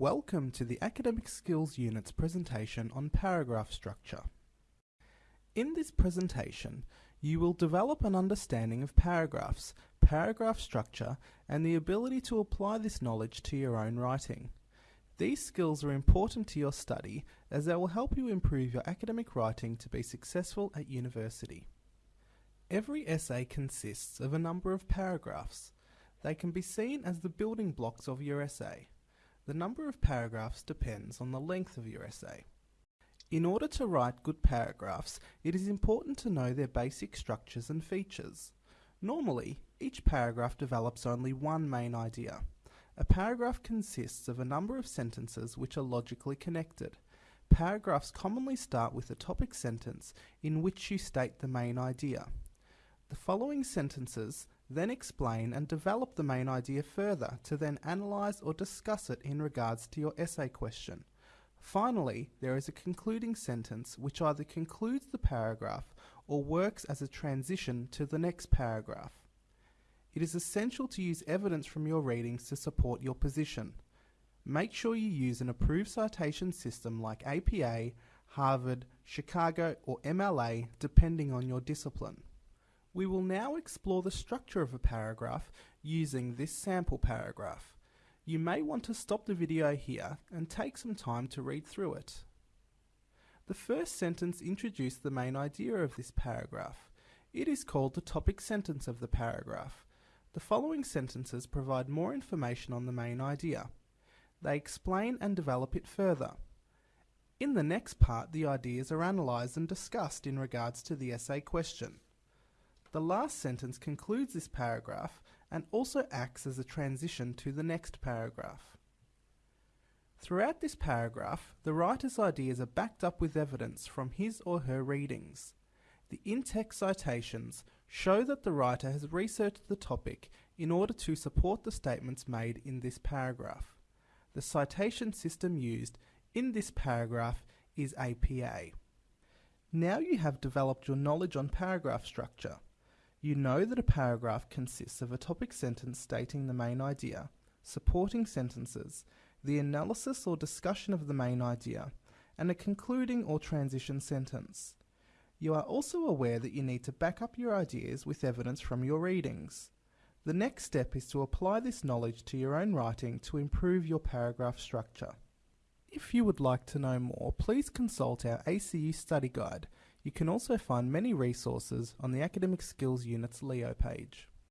Welcome to the Academic Skills Unit's presentation on paragraph structure. In this presentation, you will develop an understanding of paragraphs, paragraph structure, and the ability to apply this knowledge to your own writing. These skills are important to your study as they will help you improve your academic writing to be successful at university. Every essay consists of a number of paragraphs. They can be seen as the building blocks of your essay. The number of paragraphs depends on the length of your essay. In order to write good paragraphs, it is important to know their basic structures and features. Normally, each paragraph develops only one main idea. A paragraph consists of a number of sentences which are logically connected. Paragraphs commonly start with a topic sentence in which you state the main idea. The following sentences then explain and develop the main idea further to then analyse or discuss it in regards to your essay question. Finally, there is a concluding sentence which either concludes the paragraph or works as a transition to the next paragraph. It is essential to use evidence from your readings to support your position. Make sure you use an approved citation system like APA, Harvard, Chicago or MLA depending on your discipline. We will now explore the structure of a paragraph using this sample paragraph. You may want to stop the video here and take some time to read through it. The first sentence introduced the main idea of this paragraph. It is called the topic sentence of the paragraph. The following sentences provide more information on the main idea. They explain and develop it further. In the next part, the ideas are analysed and discussed in regards to the essay question. The last sentence concludes this paragraph and also acts as a transition to the next paragraph. Throughout this paragraph, the writer's ideas are backed up with evidence from his or her readings. The in-text citations show that the writer has researched the topic in order to support the statements made in this paragraph. The citation system used in this paragraph is APA. Now you have developed your knowledge on paragraph structure. You know that a paragraph consists of a topic sentence stating the main idea, supporting sentences, the analysis or discussion of the main idea, and a concluding or transition sentence. You are also aware that you need to back up your ideas with evidence from your readings. The next step is to apply this knowledge to your own writing to improve your paragraph structure. If you would like to know more, please consult our ACU study guide you can also find many resources on the Academic Skills Unit's Leo page.